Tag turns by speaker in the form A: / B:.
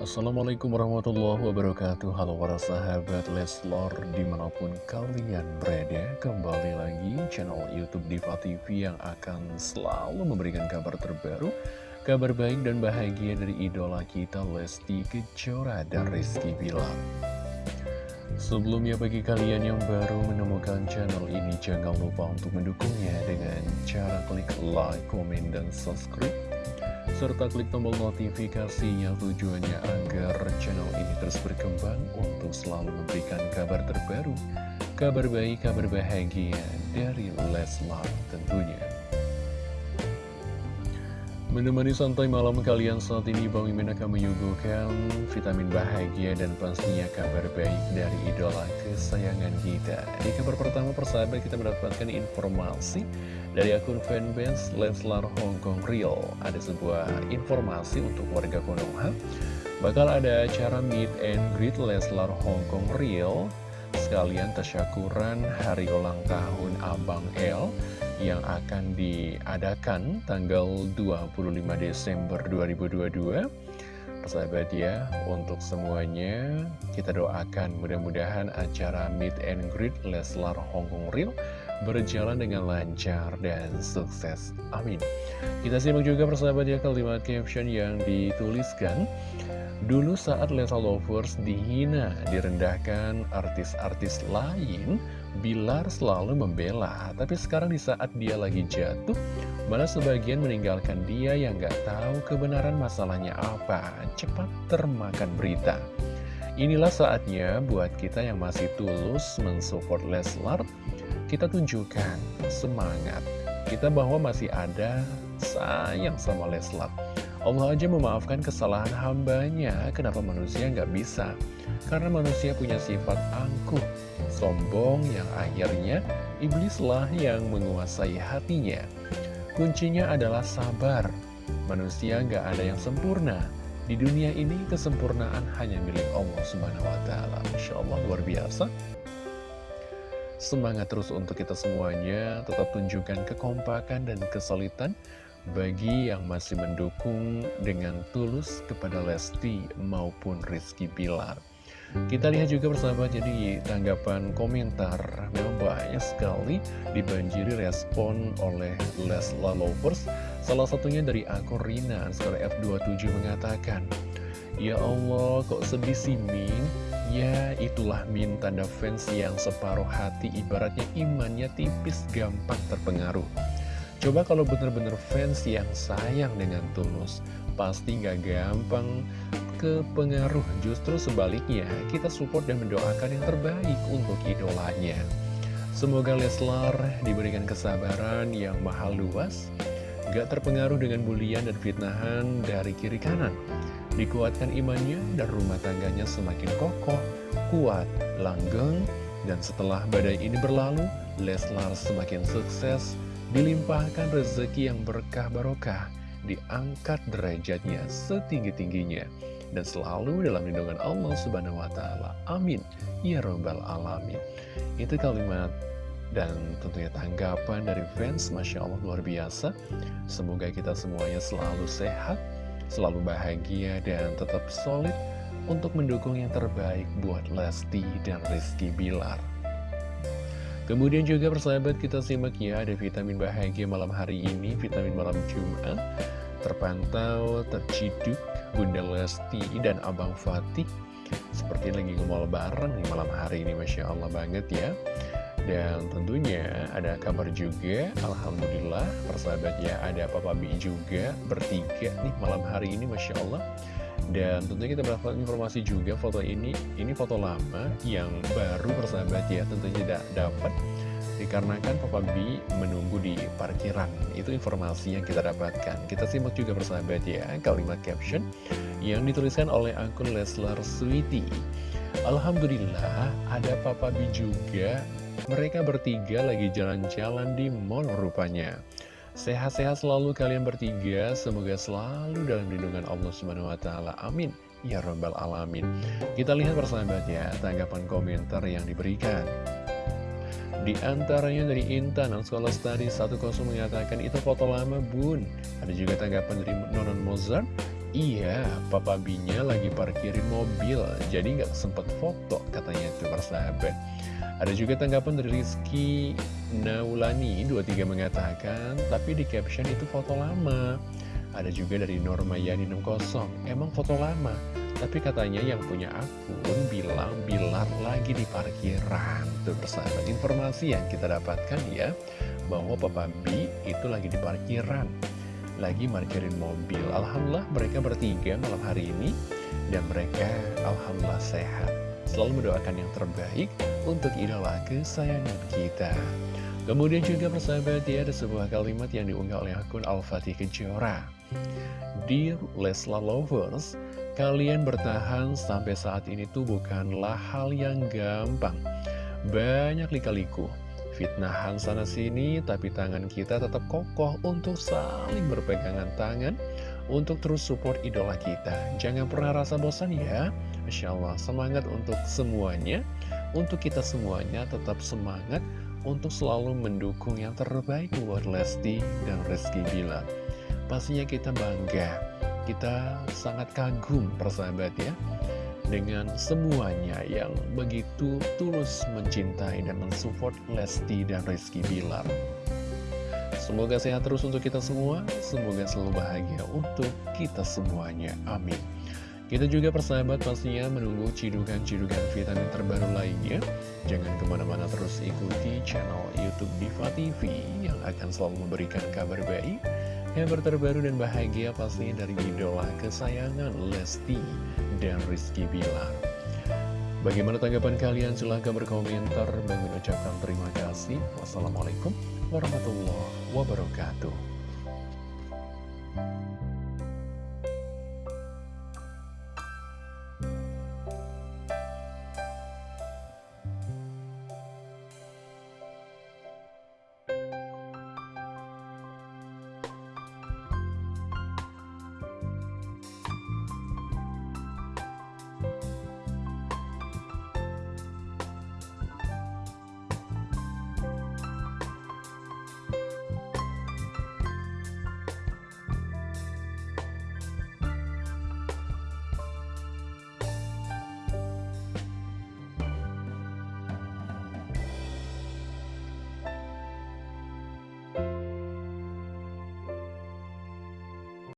A: Assalamualaikum warahmatullahi wabarakatuh. Halo para sahabat Leslor Di mana pun kalian berada Kembali lagi channel Youtube Diva TV Yang akan selalu memberikan kabar terbaru Kabar baik dan bahagia dari idola kita Lesti Kejora dan Rizky Bilar. Sebelumnya bagi kalian yang baru menemukan channel ini Jangan lupa untuk mendukungnya dengan cara klik like, komen, dan subscribe serta klik tombol notifikasinya tujuannya agar channel ini terus berkembang untuk selalu memberikan kabar terbaru, kabar baik, kabar bahagia dari Leslar tentunya. Menemani santai malam kalian saat ini Bang Mimin akan menyuguhkan vitamin bahagia dan pastinya kabar baik dari idola kesayangan kita. Di kabar pertama persahabat kita mendapatkan informasi dari akun fanbase Leslar Hongkong Real. Ada sebuah informasi untuk warga Konoha. Bakal ada acara meet and greet Leslar Hongkong Real Sekalian tasyakuran hari ulang tahun Abang L yang akan diadakan tanggal 25 Desember 2022 Persahabat ya, untuk semuanya kita doakan mudah-mudahan acara Meet and Greet Leslar Hongkong Real berjalan dengan lancar dan sukses. Amin. Kita simak juga persahabat ya kalimat caption yang dituliskan. Dulu saat Leslar Lovers dihina, direndahkan artis-artis lain, Bilar selalu membela, tapi sekarang di saat dia lagi jatuh, malah sebagian meninggalkan dia yang gak tahu kebenaran masalahnya apa, cepat termakan berita. Inilah saatnya buat kita yang masih tulus mensupport Leslar, kita tunjukkan semangat kita bahwa masih ada sayang sama Leslar. Allah aja memaafkan kesalahan hambanya, kenapa manusia nggak bisa? Karena manusia punya sifat angkuh, sombong yang akhirnya iblislah yang menguasai hatinya. Kuncinya adalah sabar. Manusia nggak ada yang sempurna. Di dunia ini kesempurnaan hanya milik Allah Subhanahu wa taala. Masya Allah luar biasa. Semangat terus untuk kita semuanya, tetap tunjukkan kekompakan dan kesulitan bagi yang masih mendukung dengan tulus kepada Lesti maupun Rizky Bilar. Kita lihat juga bersama jadi tanggapan komentar Memang banyak sekali dibanjiri respon oleh Lesla Lovers. Salah satunya dari akun Rina Skor F27 mengatakan Ya Allah kok sedih sih Min? Ya itulah Min tanda fans yang separuh hati. Ibaratnya imannya tipis gampang terpengaruh Coba kalau bener-bener fans yang sayang dengan tulus Pasti gak gampang ke pengaruh Justru sebaliknya, kita support dan mendoakan yang terbaik untuk idolanya. Semoga Leslar diberikan kesabaran yang mahal luas, gak terpengaruh dengan bulian dan fitnahan dari kiri kanan. Dikuatkan imannya dan rumah tangganya semakin kokoh, kuat, langgeng, dan setelah badai ini berlalu, Leslar semakin sukses, dilimpahkan rezeki yang berkah barokah, diangkat derajatnya setinggi-tingginya dan selalu dalam lindungan Allah Subhanahu wa taala. Amin. Ya rabbal alamin. Itu kalimat dan tentunya tanggapan dari fans Masya Allah luar biasa Semoga kita semuanya selalu sehat Selalu bahagia dan tetap solid Untuk mendukung yang terbaik buat Lesti dan Rizky Bilar Kemudian juga persahabat kita simak ya Ada vitamin bahagia malam hari ini Vitamin malam Jumat. Terpantau, terciduk Bunda Lesti dan Abang Fatih. Seperti lagi ngomol bareng nih malam hari ini Masya Allah banget ya. Dan tentunya ada kabar juga Alhamdulillah persahabat ya Ada Papa B juga bertiga nih malam hari ini Masya Allah dan tentunya kita mendapatkan informasi juga foto ini. Ini foto lama yang baru persahabat ya Tentunya tidak dapat Dikarenakan Papa B menunggu di parkiran. Itu informasi yang kita dapatkan. Kita simak juga bersahabat ya Kalimat caption yang dituliskan oleh akun Leslar Sweety Alhamdulillah ada Papa B juga. Mereka bertiga lagi jalan-jalan di mall rupanya Sehat-sehat selalu kalian bertiga Semoga selalu dalam lindungan Allah Subhanahu Wa Taala. Amin Ya Rabbal Alamin Kita lihat persahabat ya Tanggapan komentar yang diberikan di antaranya dari Intan, Sekolah Study 10 mengatakan itu foto lama bun. Ada juga tanggapan dari Nonon Mozart. Iya, Papa Binya lagi parkirin mobil, jadi nggak sempet foto katanya itu persahabat. Ada juga tanggapan dari Rizky Naulani 23 mengatakan, tapi di caption itu foto lama. Ada juga dari Norma Yani 60, emang foto lama, tapi katanya yang punya akun bilang Bilar lagi di parkiran. Tuh persahabat, informasi yang kita dapatkan ya, bahwa Papa B itu lagi di parkiran lagi parkirin mobil. Alhamdulillah mereka bertiga malam hari ini dan mereka Alhamdulillah sehat. Selalu mendoakan yang terbaik untuk idola kesayangan kita. Kemudian juga persahabat ya ada sebuah kalimat yang diunggah oleh akun Al-Fatih Kejora. Dear Lesla Lovers, kalian bertahan sampai saat ini tuh bukanlah hal yang gampang. Banyak lika-liku fitnahan sana-sini, tapi tangan kita tetap kokoh untuk saling berpegangan tangan, untuk terus support idola kita. Jangan pernah rasa bosan ya. Masya Allah, semangat untuk semuanya, untuk kita semuanya tetap semangat, untuk selalu mendukung yang terbaik buat Lesti dan Rizky Bila. Pastinya kita bangga, kita sangat kagum persahabat ya dengan semuanya yang begitu tulus mencintai dan mensupport Lesti dan Rizky Bilar. Semoga sehat terus untuk kita semua, semoga selalu bahagia untuk kita semuanya. Amin. Kita juga persahabat pastinya menunggu cidukan-cidukan vitamin terbaru lainnya. Jangan ke mana-mana terus ikuti channel Youtube Diva TV yang akan selalu memberikan kabar baik, kabar terbaru dan bahagia pastinya dari idola kesayangan Lesti dan Rizky Bilar. Bagaimana tanggapan kalian? Silahkan berkomentar. Bang ucapkan terima kasih. Wassalamualaikum warahmatullahi wabarakatuh.